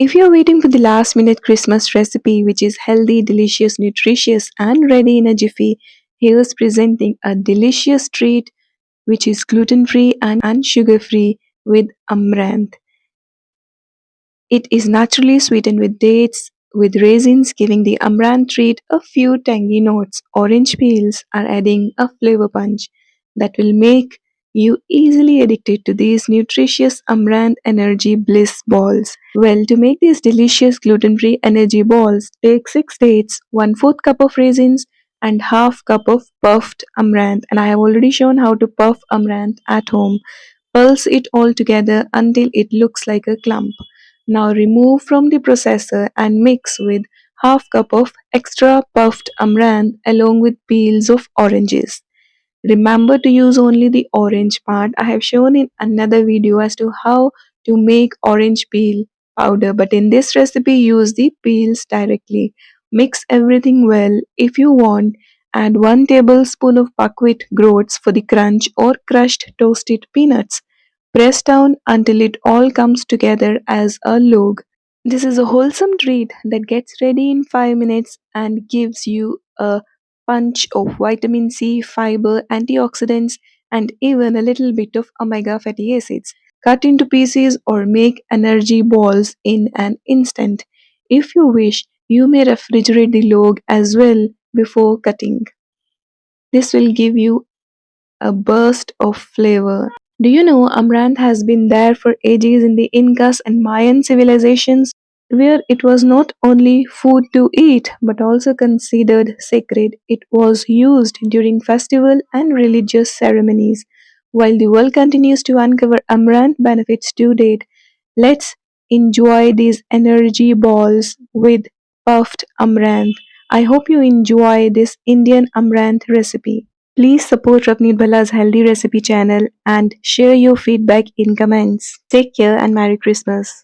If you're waiting for the last minute Christmas recipe, which is healthy, delicious, nutritious, and ready in a jiffy, here's presenting a delicious treat which is gluten free and sugar free with amaranth. It is naturally sweetened with dates, with raisins giving the amaranth treat a few tangy notes. Orange peels are adding a flavor punch that will make you easily addicted to these nutritious amaranth energy bliss balls. Well, to make these delicious gluten-free energy balls, take 6 dates, 1 4th cup of raisins, and half cup of puffed amaranth. And I have already shown how to puff amaranth at home. Pulse it all together until it looks like a clump. Now remove from the processor and mix with half cup of extra puffed amaranth along with peels of oranges. Remember to use only the orange part. I have shown in another video as to how to make orange peel powder but in this recipe use the peels directly. Mix everything well. If you want, add 1 tablespoon of buckwheat groats for the crunch or crushed toasted peanuts. Press down until it all comes together as a log. This is a wholesome treat that gets ready in 5 minutes and gives you a punch of vitamin C, fiber, antioxidants, and even a little bit of omega fatty acids. Cut into pieces or make energy balls in an instant. If you wish, you may refrigerate the log as well before cutting. This will give you a burst of flavor. Do you know Amaranth has been there for ages in the Incas and Mayan civilizations? Where it was not only food to eat but also considered sacred. It was used during festival and religious ceremonies. While the world continues to uncover amaranth benefits to date, let's enjoy these energy balls with puffed amaranth. I hope you enjoy this Indian amaranth recipe. Please support Ravneet Bhalla's Healthy Recipe channel and share your feedback in comments. Take care and Merry Christmas.